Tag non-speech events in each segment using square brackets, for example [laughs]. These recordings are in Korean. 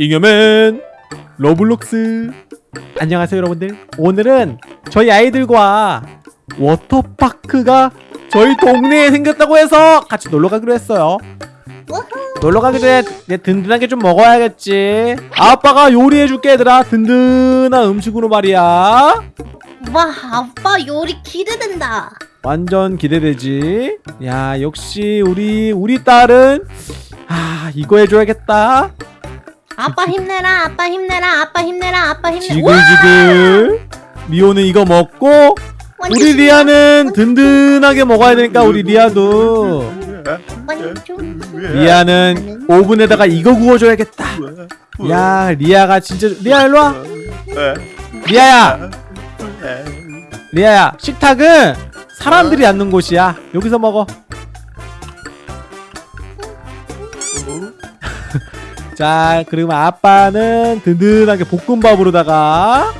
잉여맨 로블록스. 안녕하세요 여러분들. 오늘은 저희 아이들과 워터파크가 저희 동네에 생겼다고 해서 같이 놀러 가기로 했어요. 놀러 가기 전에 이제 든든하게 좀 먹어야겠지. 아빠가 요리해줄게 얘들아. 든든한 음식으로 말이야. 와 아빠 요리 기대된다. 완전 기대되지. 야 역시 우리 우리 딸은 아 이거 해줘야겠다 아빠 힘내라 아빠 힘내라 아빠 힘내라 아빠 힘내. 지글지글. 미호는 이거 먹고 우리. 리아는 든든하게 먹어야 되니까 우리 리아도. 리아는 오븐에다가 이거 구워줘야겠다. 야 리아가 진짜 리아 일로와. 리아야. 리아야 식탁은 사람들이 앉는 곳이야. 여기서 먹어 자 그러면 아빠는 든든하게 볶음밥으로다가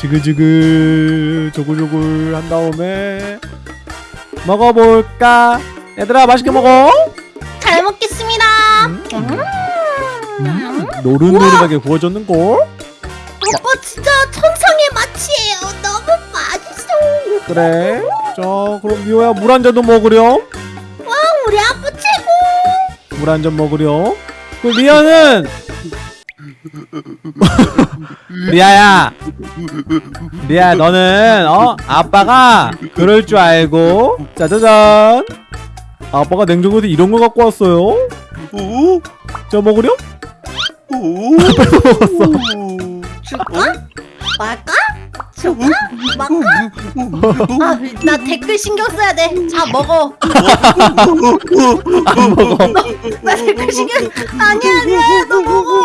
지글지글 조글조글 한 다음에 먹어볼까? 얘들아 맛있게 먹어. 잘 먹겠습니다. 음. 노릇노릇하게 구워졌는걸? 아빠 진짜 천상의 맛이에요. 너무 맛있어. 그래. 자 그럼 미호야 물 한 잔도 먹으렴. 와 우리 아빠 최고. 물 한 잔 먹으렴 그 리아는 리아야 리아 너는 어 아빠가 그럴 줄 알고 짜자잔 아빠가 냉장고에서 이런 거 갖고 왔어요 오? 자 먹으렴 오? [laughs] 줄까? 말까? 줄까? 말까? 아나 댓글 신경 써야 돼 자 먹어. 안 먹어 나 댓글 신경 아니야 아니야 너 먹어.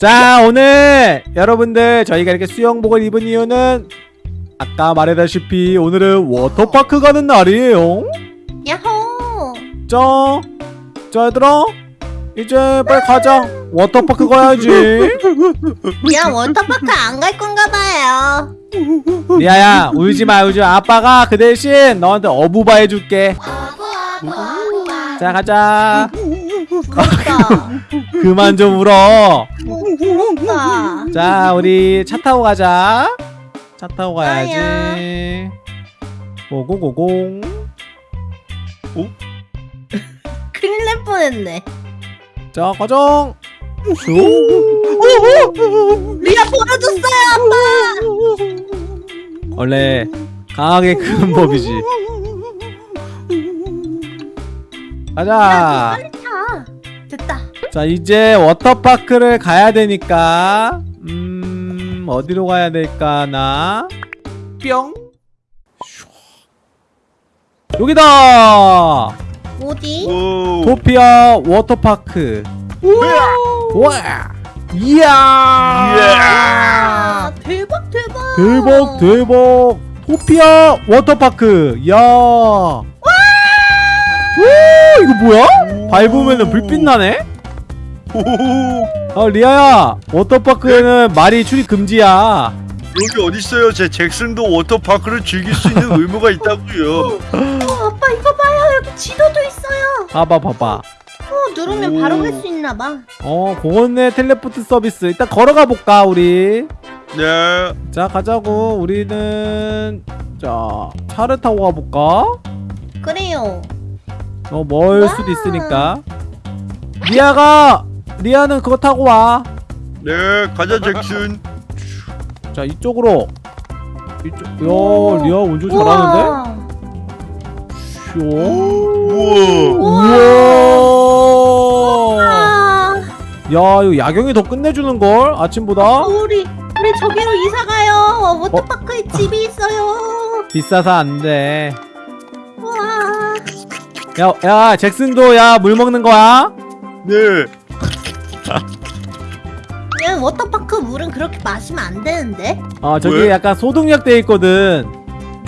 자 오늘 여러분들 저희가 이렇게 수영복을 입은 이유는 아까 말했다시피 오늘은 워터파크 가는 날이에요. 야호. 자, 자 얘들아 이제 빨리 가자. 워터파크 가야지. 야 워터파크 안 갈 건가 봐요. 리아야 울지마 울지마. 아빠가 그 대신 너한테 어부바 해줄게. 자 가자. [laughs] 그만 좀 울어. 부럽다 자 우리 차 타고 가자. 차 타고 가야지. 고고고공 큰일 날 뻔했네 자슈 리아 벌어줬어요 아빠! 원래 강하게 크는 법이지. 가자. 됐다. 자 이제 워터파크를 가야 되니까 음 어디로 가야 될까 나뿅. 여기다 어디? 오. 토피아 워터파크 우와 이야 아, 대박 대박 대박 대박 토피아 워터파크 야 와! 이거 뭐야? 밟으면은 불빛 나네? 오. 아 리아야 워터파크에는 말이 출입 금지야 여기 어딨어요? 제 잭슨도 워터파크를 즐길 수 있는 의무가 있다고요. [laughs] 어, 아빠 이거 봐요 여기 지도도 있어요 봐봐 봐봐 어 누르면 오. 바로 갈 수 있나 봐 어 그거네 텔레포트 서비스 일단 걸어가 볼까 우리 네. 자 가자고 우리는 자 차를 타고 가볼까? 그래요 어멀 와. 수도 있으니까 리아가 리아는 그거 타고 와자 네. 가자 잭슨. 이쪽으로 이쪽 야 리아 운전 잘하는데? 우와. 쇼 우와. 우와 아, 야 이거 야경이 더 끝내주는 걸 아침보다 우리 우리 저기로 이사 가요 워터파크에 집이 있어요 비싸서 안 돼 와 야, 야 잭슨도 야 물 먹는 거야? 네. [laughs] 야, 워터파크 물은 그렇게 마시면 안 되는데 아 저기 왜? 약간 소독약 돼 있거든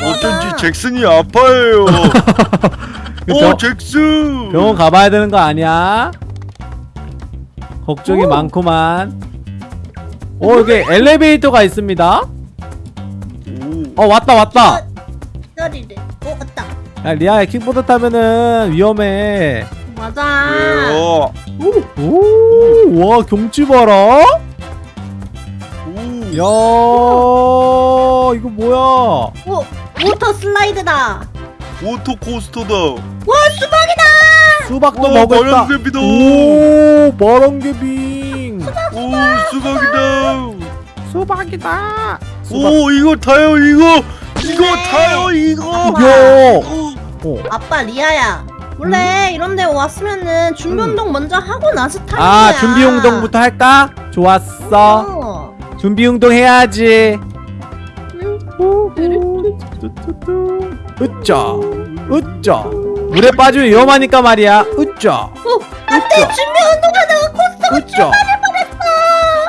어쩐지 잭슨이 아파해요. [laughs] 그오 병, 잭슨. 병원 가봐야 되는 거 아니야? 걱정이 오. 많구만 어 여기 엘리베이터가 있습니다 오. 어 왔다 왔다 기다리래 어 왔다 야 리아야 킥보드 타면은 위험해 맞아 왜요? 오, 와 경치 봐라. 오. 야, 이거 뭐야? 오 water slide다. 워터 코스터다. 와 수박이다. 수박도 오, 먹을까? 바람개비다. 오, 마랑개빙. 오 수박이다. 수박이다. 수박. 오 이거 타요 이거 이거 네. 타요 이거. 야. 어, 어. 아빠 리아야. 원래 이런 데 왔으면은 준비 음. 운동 먼저 하고 나서 타는 아, 거야. 준비 운동부터 할까? 좋았어. 어. 준비 운동 해야지. 음. 으짜, 으짜. 물에 빠지면 위험하니까 말이야. 으짜, 어, 안돼 준비 운동하다가 coaster가 으짜.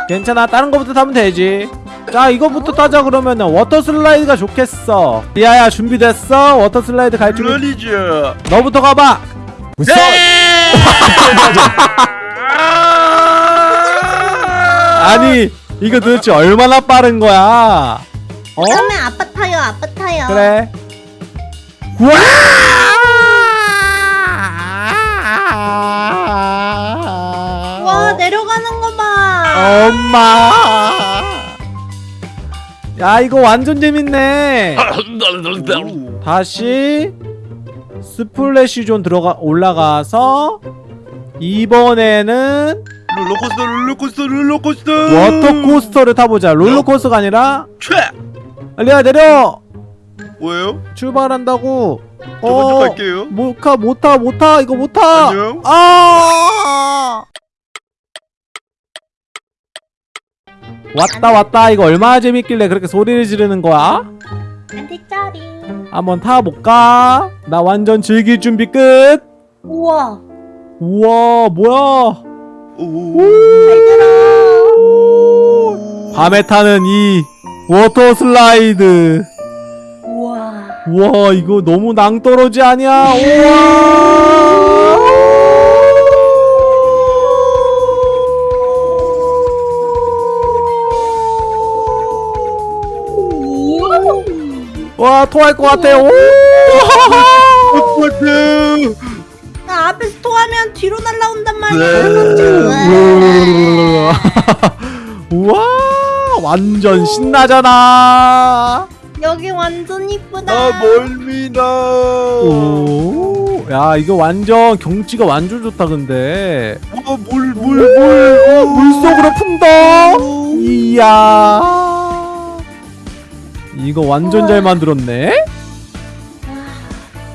괜찮아, 다른 거부터 타면 되지. 자, 이거부터 타자 그러면은 water slide가 좋겠어. 리아야 준비됐어? water slide 갈 준비. 물론이죠. 너부터 가봐. 네. 아니, 이거 도대체 얼마나 빠른 거야? 어? 그러면 아빠 타요 아빠 타요. 그래. 우와! 와 내려가는 거 봐. 엄마. 야 이거 완전 재밌네. 오. 다시 splash zone 들어가 올라가서 이번에는 롤러코스터 롤러코스터 롤러코스터. water coaster를 타보자. 롤러코스터가 아니라 최. 리아 내려 뭐예요? 출발한다고. 저 먼저 갈게요. 못타 못타 못타 이거 못타. 안녕. 아! 왔다 왔다 이거 얼마나 재밌길래 그렇게 소리를 지르는 거야? 안돼 짜리. 한번 타볼까? 나 완전 즐길 준비 끝. 우와. 우와 뭐야? 오. 잘 들어. 오. 밤에 타는 이 water slide. 우와. 우와 이거 너무 낭떠러지 아니야? [laughs] 우와. 와 토할 것 같아. 오. 똑같아. 나 앞에서 토하면 뒤로 날라온단 말이야. 네. [laughs] 우와 완전 신나잖아. 여기 완전 이쁘다. 아 멀미나. 오, 야 이거 완전 경치가 완전 좋다 근데 물물 물 물속으로 풍덩. 이야 이거 완전 잘 만들었네.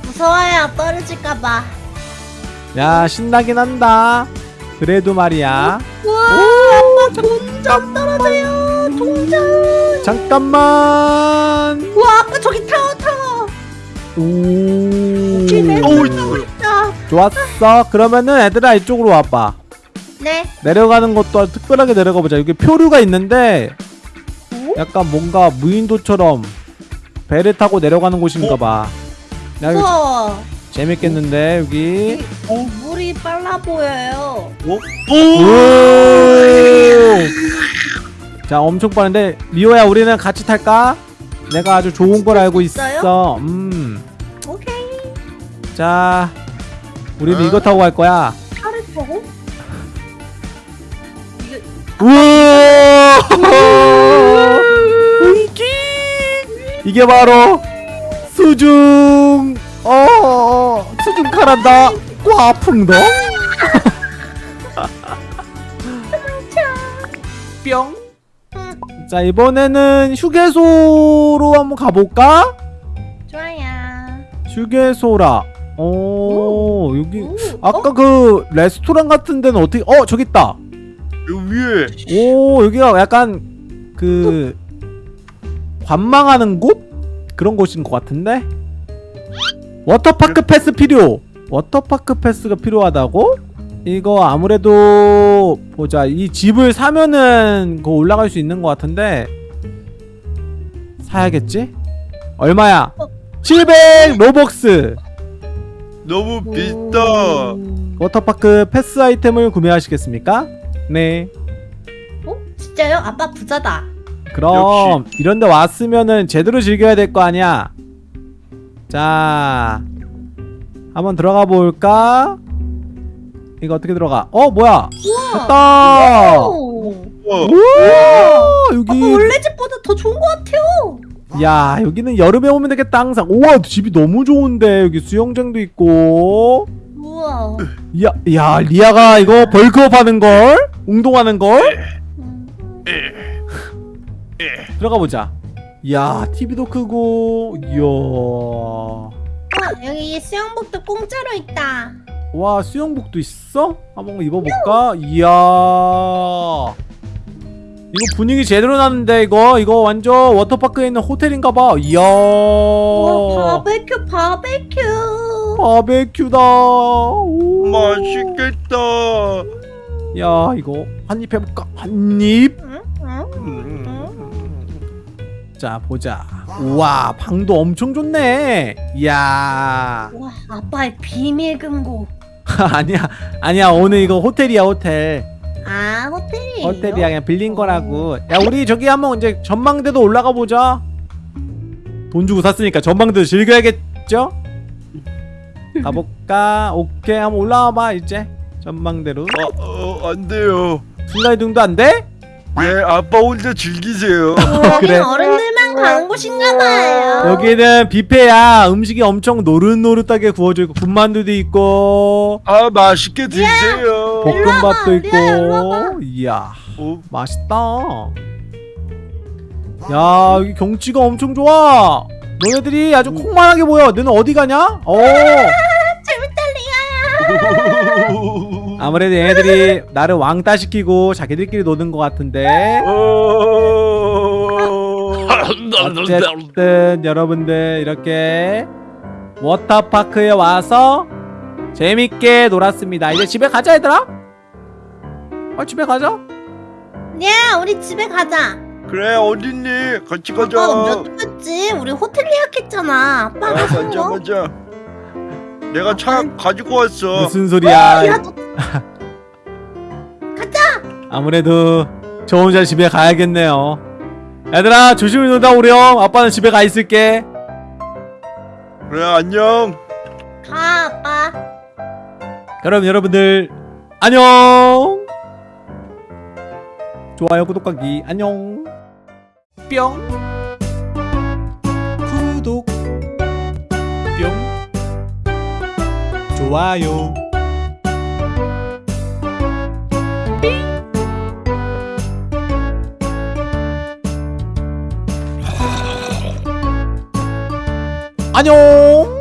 무서워요 떨어질까봐. 야 신나긴 한다. 그래도 말이야. 우와 아빠 동전 떨어져요. 동전. 잠깐만. 우와 아빠 저기 타워 타워. 오. 좋았어. 그러면은 애들아 이쪽으로 와봐. 네. 내려가는 것도 특별하게 내려가 보자. 여기 표류가 있는데 약간 뭔가 무인도처럼 배를 타고 내려가는 곳인가 봐. 야. 재밌겠는데 여기. 어, 물이 빨라 보여요. 오. 오! [laughs] 자, 엄청 빠른데 미호야 우리는 같이 탈까? 내가 아주 좋은 걸 알고 있어요? 있어. 음. 오케이. 자, 우리도 어? 이거 타고 갈 거야. 차를 타고? 우와! [laughs] 이게 바로 수중 어 수중 카란다 꽈풍덩 [laughs] 뿅. 응, 자 이번에는 휴게소로 한번 가볼까? 좋아요. 휴게소라. 오, 여기 오, 아까 어? 그 레스토랑 같은 데는 어떻게? 어 저기 있다. 여기 위에. 오 여기가 약간 그 관망하는 곳 그런 곳인 것 같은데 워터파크 패스 필요 워터파크 패스가 필요하다고 이거 아무래도 보자 이 집을 사면은 그 올라갈 수 있는 것 같은데 사야겠지 얼마야 어. 700 Robux 너무 비싸. 워터파크 패스 아이템을 구매하시겠습니까 네 어? 진짜요? 아빠 부자다. 그럼 이런데 왔으면은 제대로 즐겨야 될 거 아니야. 자, 한번 들어가 볼까? 이거 어떻게 들어가 어 뭐야 우와. 됐다 오. 어, 우와 아빠 여기 원래 집보다 더 좋은 것 같아요. 야 여기는 여름에 오면 되겠다 항상 우와 집이 너무 좋은데 여기 수영장도 있고 우와. 야, 야 리아가 이거 벌크업 하는 걸 운동하는 걸 음. 들어가 보자 야 TV도 크고 이야 어, 여기 수영복도 공짜로 있다. 와 수영복도 있어? 한번 입어볼까? 이야 이거 분위기 제대로 나는데 이거 이거 완전 워터파크에 있는 호텔인가봐 이야 우와, 바베큐, 바베큐. 바베큐다 오. 맛있겠다. 야 이거 한 입 해볼까? 한입 응? 응? 음. 자 보자 우와 방도 엄청 좋네 이야 와, 아빠의 비밀 금고. [laughs] 아니야 아니야 오늘 이거 호텔이야 호텔 아, 호텔이에요? 호텔이야 그냥 빌린 거라고 야 우리 저기 한번 이제 전망대도 올라가 보자 돈 주고 샀으니까 전망대도 즐겨야겠죠? 가볼까? 오케이 한번 올라와 봐 이제 전망대로 어, 어, 안 돼요. 순간이동도 안 돼? 네, 아빠 혼자 즐기세요. [laughs] 여긴 그래. 어른들만 가는 곳인가 봐요. 여기는 뷔페야 음식이 엄청 노릇노릇하게 구워져 있고 군만두도 있고 아, 맛있게 드세요. 볶음밥도 일로 와봐, 일로 와봐. 있고 이야 어, 맛있다 야 여기 경치가 엄청 좋아 너네들이 아주 콩만하게 보여 너는 어디 가냐? 어 아무래도 얘네들이 나를 왕따 시키고 자기들끼리 노는 것 같은데 어. 어쨌든 여러분들 이렇게 워터파크에 와서 재밌게 놀았습니다 이제 집에 가자 얘들아 어 집에 가자 야, 우리 집에 가자. 그래, 어딨니? 같이 가자. 아빠가 몇 됐지? 우리 호텔 예약했잖아. 아, 아빠가 산 맞아, 거. 맞아. 내가 차 가지고 왔어. 무슨 소리야 야, 너 아무래도 저 혼자 집에 가야겠네요. 얘들아 조심히 놀다 오렴. 아빠는 집에 가 있을게. 그래, 안녕. 가, 아빠. 그럼 여러분들 안녕. 좋아요 구독하기 안녕. 뿅. 좋아요. 안녕.